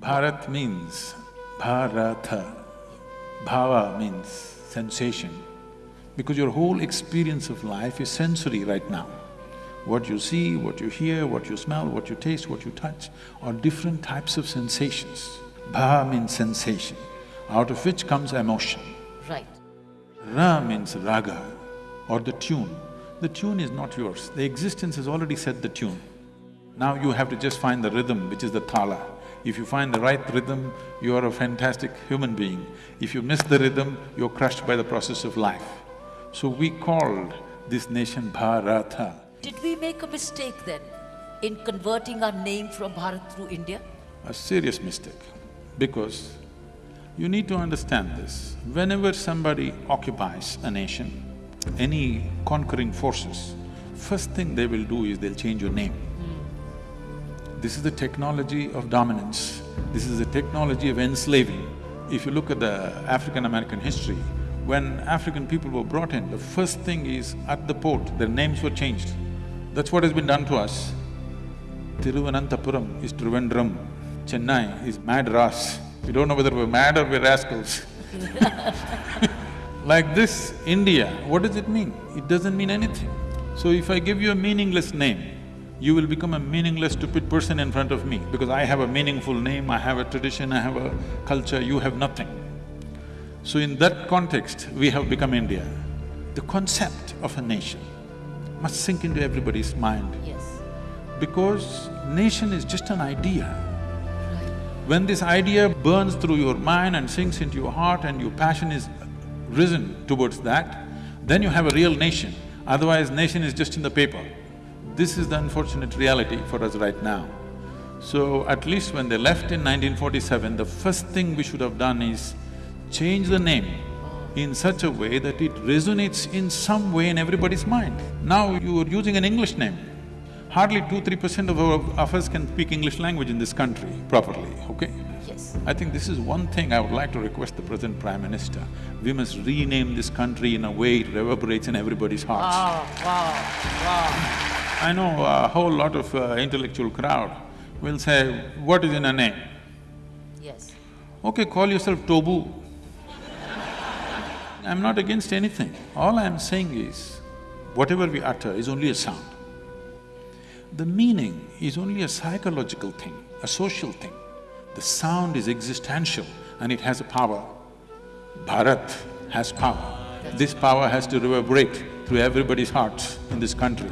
Bharat means Bharata. Bhava means sensation. Because your whole experience of life is sensory right now. What you see, what you hear, what you smell, what you taste, what you touch are different types of sensations. Bha means sensation, out of which comes emotion. Right. Ra means raga or the tune. The tune is not yours, the existence has already set the tune. Now you have to just find the rhythm, which is the thala. If you find the right rhythm, you are a fantastic human being. If you miss the rhythm, you're crushed by the process of life. So we called this nation Bharata. Did we make a mistake then in converting our name from Bharat through India? A serious mistake, because you need to understand this. Whenever somebody occupies a nation, any conquering forces, first thing they will do is they'll change your name. This is the technology of dominance. This is the technology of enslaving. If you look at the African-American history, when African people were brought in, the first thing is at the port, their names were changed. That's what has been done to us. Tiruvananthapuram is Trivandrum, Chennai is Madras. We don't know whether we're mad or we're rascals. like this, India, what does it mean? It doesn't mean anything. So if I give you a meaningless name, you will become a meaningless, stupid person in front of me because I have a meaningful name, I have a tradition, I have a culture, you have nothing. So in that context, we have become India. The concept of a nation must sink into everybody's mind Yes. because nation is just an idea. Right. When this idea burns through your mind and sinks into your heart and your passion is risen towards that, then you have a real nation. Otherwise, nation is just in the paper. This is the unfortunate reality for us right now. So, at least when they left in 1947, the first thing we should have done is change the name in such a way that it resonates in some way in everybody's mind. Now you are using an English name. Hardly two, three percent of, our, of us can speak English language in this country properly, okay? Yes. I think this is one thing I would like to request the present Prime Minister. We must rename this country in a way it reverberates in everybody's hearts. Wow, wow, wow. I know a whole lot of uh, intellectual crowd will say, what is in a name? Yes. Okay, call yourself Tobu. I'm not against anything. All I'm saying is, whatever we utter is only a sound. The meaning is only a psychological thing, a social thing. The sound is existential and it has a power. Bharat has power. This power has to reverberate through everybody's hearts in this country.